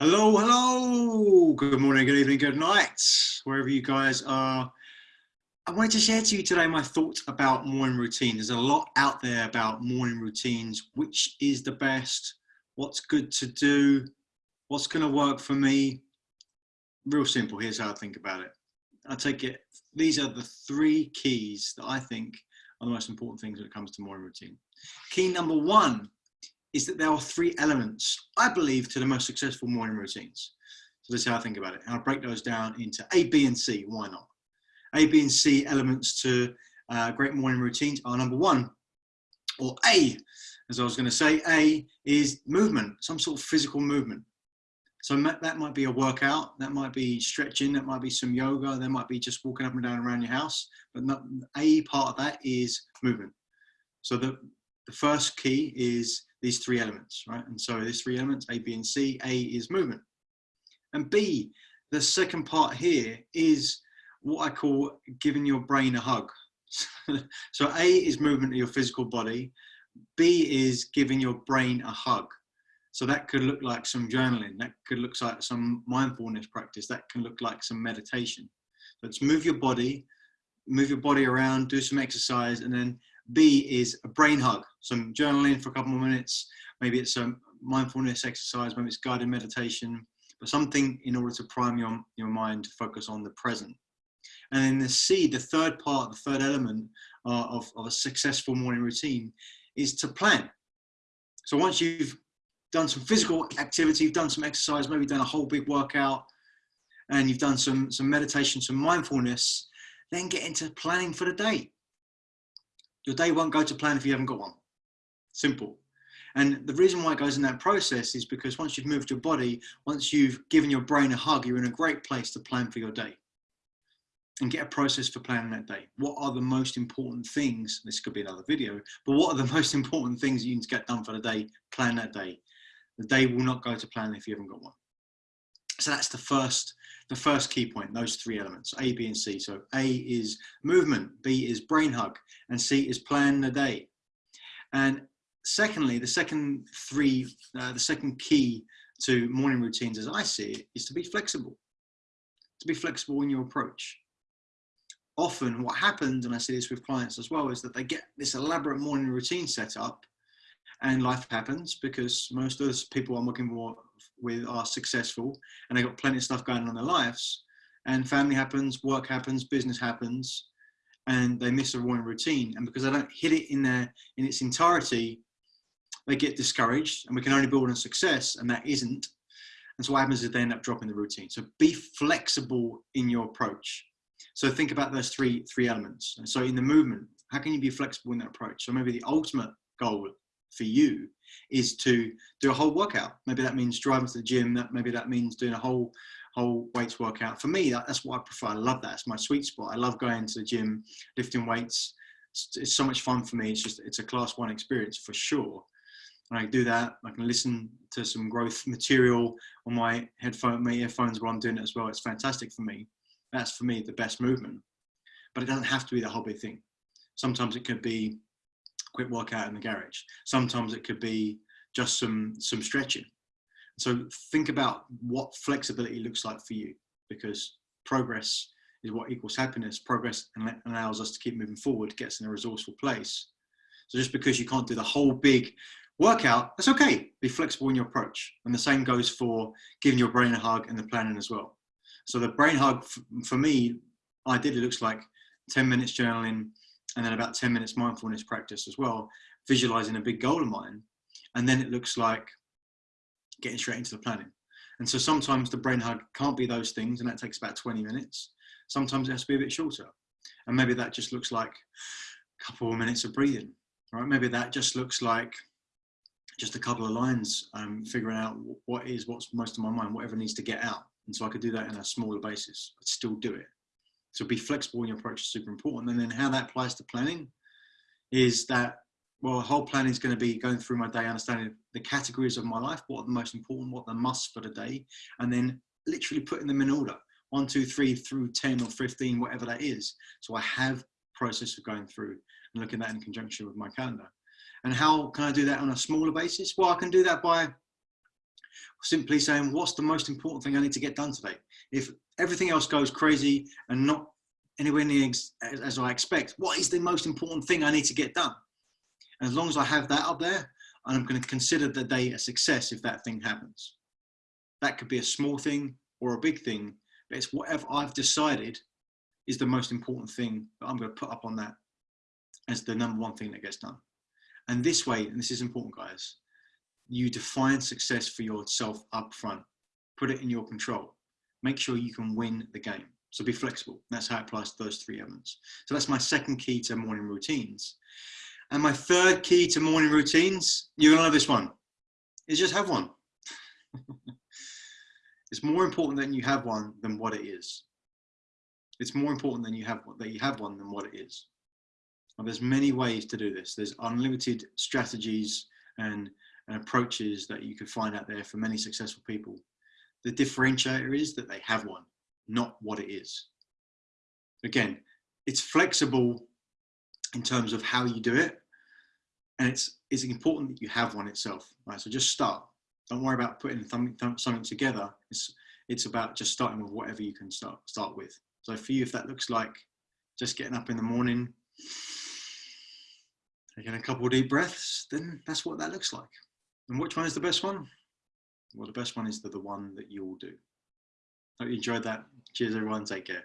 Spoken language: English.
Hello, hello. Good morning, good evening, good night, wherever you guys are. I wanted to share to you today my thoughts about morning routine. There's a lot out there about morning routines, which is the best, what's good to do, what's going to work for me. Real simple. Here's how I think about it. I take it, these are the three keys that I think are the most important things when it comes to morning routine. Key number one is that there are three elements, I believe, to the most successful morning routines. So this is how I think about it. And I'll break those down into A, B, and C. Why not? A, B, and C elements to uh, great morning routines are number one, or A, as I was going to say, A is movement, some sort of physical movement. So that might be a workout, that might be stretching, that might be some yoga, that might be just walking up and down around your house. But not, a part of that is movement. So the, the first key is these three elements, right? And so these three elements, A, B, and C, A is movement. And B, the second part here is what I call giving your brain a hug. so A is movement of your physical body. B is giving your brain a hug. So that could look like some journaling. That could look like some mindfulness practice. That can look like some meditation. Let's move your body, move your body around, do some exercise, and then B is a brain hug, some journaling for a couple more minutes. Maybe it's a mindfulness exercise, maybe it's guided meditation, but something in order to prime your, your mind to focus on the present. And then the C, the third part, the third element uh, of, of a successful morning routine is to plan. So once you've done some physical activity, you've done some exercise, maybe done a whole big workout, and you've done some, some meditation, some mindfulness, then get into planning for the day. Your day won't go to plan if you haven't got one. Simple. And the reason why it goes in that process is because once you've moved your body, once you've given your brain a hug, you're in a great place to plan for your day and get a process for planning that day. What are the most important things? This could be another video, but what are the most important things you need to get done for the day? Plan that day. The day will not go to plan if you haven't got one. So that's the first, the first key point, those three elements, A, B, and C. So A is movement, B is brain hug, and C is plan the day. And secondly, the second three, uh, the second key to morning routines as I see it is to be flexible, to be flexible in your approach. Often what happens, and I see this with clients as well, is that they get this elaborate morning routine set up and life happens because most of those people I'm working with are successful and they've got plenty of stuff going on in their lives and family happens, work happens, business happens, and they miss a morning routine. And because they don't hit it in their in its entirety, they get discouraged and we can only build on success and that isn't. And so what happens is they end up dropping the routine. So be flexible in your approach. So think about those three three elements. And so in the movement, how can you be flexible in that approach? So maybe the ultimate goal for you is to do a whole workout. Maybe that means driving to the gym. That maybe that means doing a whole whole weights workout. For me, that, that's what I prefer. I love that. It's my sweet spot. I love going to the gym, lifting weights. It's, it's so much fun for me. It's just it's a class one experience for sure. And I do that. I can listen to some growth material on my headphone, my earphones while I'm doing it as well. It's fantastic for me. That's for me the best movement. But it doesn't have to be the whole big thing. Sometimes it could be quick workout in the garage. Sometimes it could be just some some stretching. So think about what flexibility looks like for you, because progress is what equals happiness. Progress and allows us to keep moving forward, gets in a resourceful place. So just because you can't do the whole big workout, that's okay. Be flexible in your approach. And the same goes for giving your brain a hug and the planning as well. So the brain hug for me, ideally looks like 10 minutes journaling, and then about 10 minutes mindfulness practice as well, visualizing a big goal of mine. And then it looks like getting straight into the planning. And so sometimes the brain hug can't be those things, and that takes about 20 minutes. Sometimes it has to be a bit shorter. And maybe that just looks like a couple of minutes of breathing, right? Maybe that just looks like just a couple of lines, um, figuring out what is what's most of my mind, whatever needs to get out. And so I could do that in a smaller basis, but still do it. So be flexible in your approach is super important. And then how that applies to planning is that, well, whole planning is going to be going through my day, understanding the categories of my life, what are the most important, what the must for the day, and then literally putting them in order, one, two, three through 10 or 15, whatever that is. So I have process of going through and looking at that in conjunction with my calendar. And how can I do that on a smaller basis? Well, I can do that by Simply saying, what's the most important thing I need to get done today? If everything else goes crazy and not anywhere near as, as I expect, what is the most important thing I need to get done? And as long as I have that up there, and I'm going to consider the day a success if that thing happens. That could be a small thing or a big thing, but it's whatever I've decided is the most important thing that I'm going to put up on that as the number one thing that gets done. And this way, and this is important, guys, you define success for yourself up front. Put it in your control. Make sure you can win the game. So be flexible. That's how it applies to those three elements. So that's my second key to morning routines. And my third key to morning routines, you're gonna love this one, is just have one. it's more important that you have one than what it is. It's more important than you have that you have one than what it is. And there's many ways to do this. There's unlimited strategies and, and approaches that you could find out there for many successful people. The differentiator is that they have one, not what it is. Again, it's flexible in terms of how you do it. And it's, it's important that you have one itself, right? So just start. Don't worry about putting something together. It's, it's about just starting with whatever you can start, start with. So for you, if that looks like just getting up in the morning, taking a couple of deep breaths, then that's what that looks like. And which one is the best one? Well, the best one is the, the one that you will do. Hope you enjoyed that. Cheers, everyone. Take care.